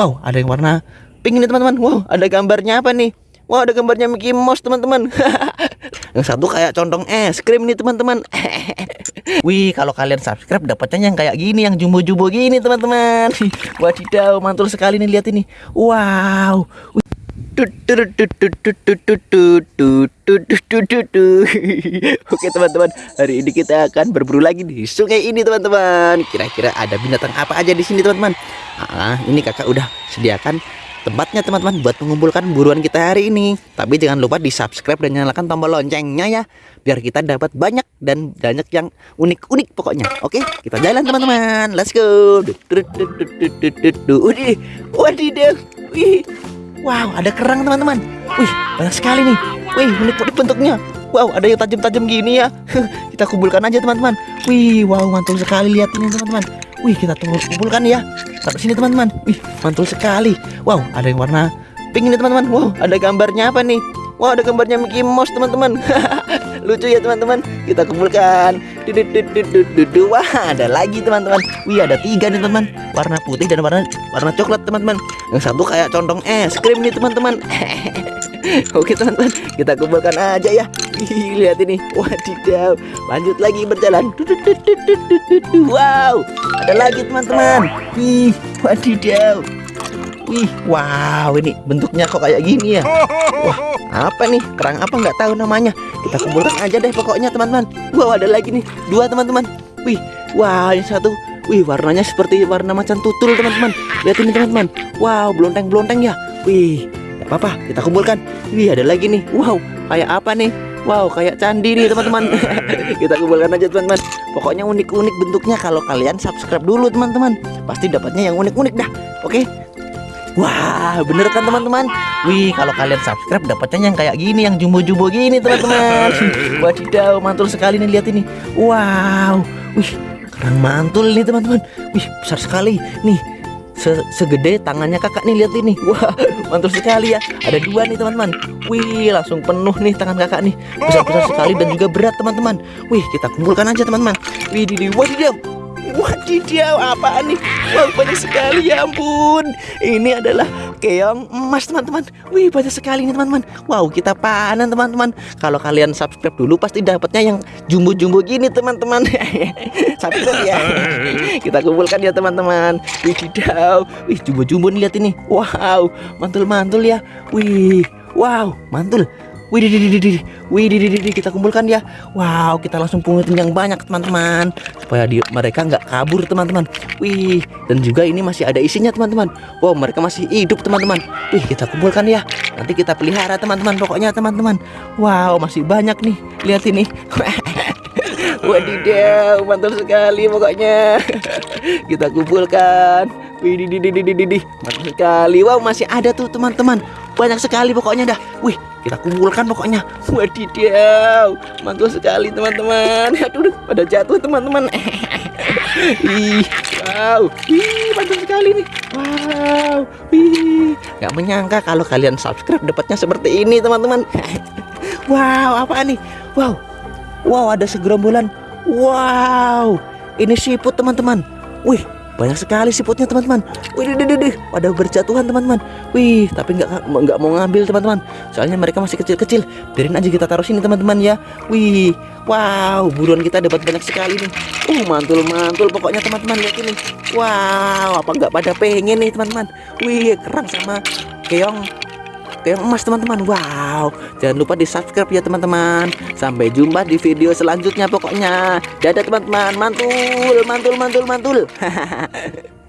Wow, ada yang warna pink nih teman-teman. Wow, ada gambarnya apa nih? Wow, ada gambarnya Mickey Mouse teman-teman. yang satu kayak condong es krim nih teman-teman. Wih, kalau kalian subscribe dapatnya yang kayak gini, yang jumbo-jumbo gini teman-teman. Wadidaw, mantul sekali nih lihat ini. Wow. Oke teman-teman, hari ini kita akan berburu lagi di sungai ini teman-teman. Kira-kira ada binatang apa aja di sini teman-teman? Ah, ini kakak udah sediakan tempatnya teman-teman buat mengumpulkan buruan kita hari ini. Tapi jangan lupa di subscribe dan nyalakan tombol loncengnya ya, biar kita dapat banyak dan banyak yang unik-unik pokoknya. Oke, kita jalan teman-teman. Let's go. Wadidaw. Wih, Wow, ada kerang teman-teman. Wih, banyak sekali nih. Wih, unik-unik bentuknya. Wow, ada yang tajam-tajam gini ya. kita kumpulkan aja teman-teman. Wih, wow, mantul sekali lihat ini teman-teman. Wih, kita tunggu kumpulkan ya. Sampai sini teman-teman. Wih, mantul sekali. Wow, ada yang warna pink ini teman-teman. Wow, ada gambarnya apa nih? Wow, ada gambarnya Mickey Mouse teman-teman. Lucu ya teman-teman. Kita kumpulkan. Wah, ada lagi teman-teman. Wih, ada tiga nih teman-teman. Warna putih dan warna warna coklat teman-teman. Yang satu kayak condong es krim nih teman-teman. Oke teman-teman, kita kumpulkan aja ya. Lihat ini, wadidaw. Lanjut lagi berjalan. Wow, ada lagi teman-teman. Wih, wadidaw. Wih, wow, ini bentuknya kok kayak gini ya. Wah, apa nih? Kerang apa nggak tahu namanya. Kita kumpulkan aja deh pokoknya teman-teman. Wow, ada lagi nih, dua teman-teman. Wih, wow, yang satu. Wih, warnanya seperti warna macan tutul teman-teman. Lihat ini teman-teman. Wow, blonteng-blonteng ya. Wih, apa-apa kita kumpulkan wih ada lagi nih wow kayak apa nih wow kayak candi nih teman-teman kita kumpulkan aja teman-teman pokoknya unik-unik bentuknya kalau kalian subscribe dulu teman-teman pasti dapatnya yang unik-unik dah oke? Wah, bener kan teman-teman? Wih, kalau kalian subscribe dapatnya yang kayak gini, yang jumbo-jumbo gini teman-teman. Wadidaw, mantul sekali nih lihat ini. Wow, wih, kerang mantul nih teman-teman. Wih, besar sekali. Nih, se segede tangannya kakak nih lihat ini wah mantul sekali ya ada dua nih teman-teman wih langsung penuh nih tangan kakak nih besar-besar sekali dan juga berat teman-teman wih kita kumpulkan aja teman-teman wih di wadidaw wadidaw apa nih? Wah banyak sekali ya ampun. Ini adalah keong emas teman-teman. Wih banyak sekali nih teman-teman. Wow kita panen teman-teman. Kalau kalian subscribe dulu pasti dapatnya yang jumbo-jumbo gini teman-teman. Subscribe ya. Kita kumpulkan ya teman-teman. Wih tidak Wih jumbo-jumbo nih lihat ini. Wow mantul-mantul ya. Wih Wow mantul Wih, wih, kita kumpulkan ya. Wow, kita langsung pungutin yang banyak teman-teman, supaya di, mereka nggak kabur teman-teman. Wih, dan juga ini masih ada isinya teman-teman. Wow, mereka masih hidup teman-teman. Wih, kita kumpulkan ya. Nanti kita pelihara teman-teman. Pokoknya teman-teman. Wow, masih banyak nih. Lihat ini. Wadidaw, mantul sekali pokoknya. kita kumpulkan. Wih, di, di, di, di, di, sekali. Wow, masih ada tuh teman-teman. Banyak sekali pokoknya dah. Wih, kita kumpulkan pokoknya. Wadidaw mantul sekali teman-teman. Aduh pada jatuh teman-teman. Ih wow. Ih mantul sekali nih. Wow. Ih nggak menyangka kalau kalian subscribe dapatnya seperti ini teman-teman. Wow apa nih? Wow. Wow ada segerombolan. Wow. Ini siput teman-teman. Wih banyak sekali siputnya teman-teman. Wih deh deh pada berjatuhan teman-teman. Wih tapi nggak nggak mau ngambil teman-teman. Soalnya mereka masih kecil-kecil. Biarin aja kita taruh sini teman-teman ya. Wih wow buruan kita dapat banyak sekali nih. Uh mantul mantul pokoknya teman-teman. Lihat ini. Wow apa nggak pada pengen nih teman-teman? Wih kerang sama keong keong emas teman-teman. Wow. Jangan lupa di subscribe ya teman-teman. Sampai jumpa di video selanjutnya pokoknya. Dadah teman-teman. Mantul mantul mantul mantul